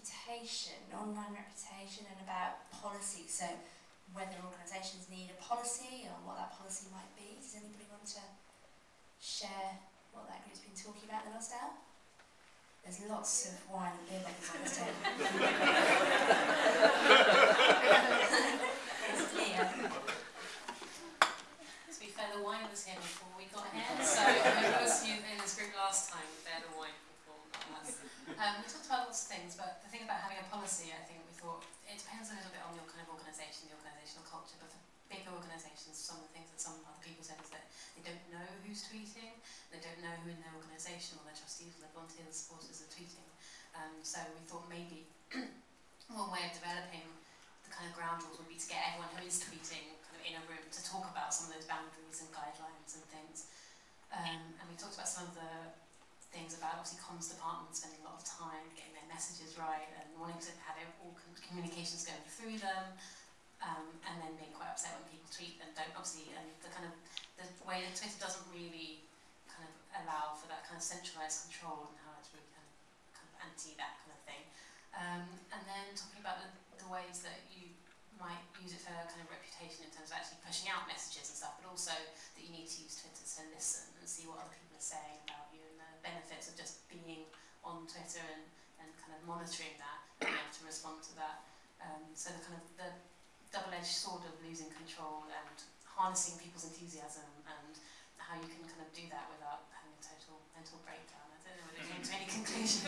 reputation, online reputation, and about policy. So, whether organisations need a policy or what that policy might be. Does anybody want to share what that group's been talking about in the last hour? There's lots of wine and beer bottles on this table. it's clear. To be fair, the wine was here before we got here, so most was you in this group last time, had the wine before, not us. Um, we talked about lots of things, but the thing about having a policy, I think we thought, it depends a little bit on your kind of organisation, the organisational culture, but for bigger organisations, some of the things that some other people said is that they don't know who's tweeting, they don't know who in their organisation or their trustees or their volunteers supporters are tweeting. Um, so we thought maybe one way of developing the kind of ground rules would be to get everyone who is tweeting kind of in a room to talk about some of those boundaries and guidelines and things. Um, and we talked about some of the things about obviously comms departments spending a lot of time getting their messages right and wanting to have all communications going through them um, and then being quite upset when people tweet and don't obviously and the kind of the way that Twitter doesn't really kind of allow for that kind of centralized control and how it's really kind of, kind of anti that kind of thing. Um, and then talking about the, the ways that you might use it for kind of reputation in terms of actually pushing out messages and stuff but also that you need to use Twitter to listen and see what other people are saying monitoring that, being able to respond to that. Um, so the kind of the double-edged sword of losing control and harnessing people's enthusiasm and how you can kind of do that without having a total mental breakdown. I don't know whether it came to any conclusions.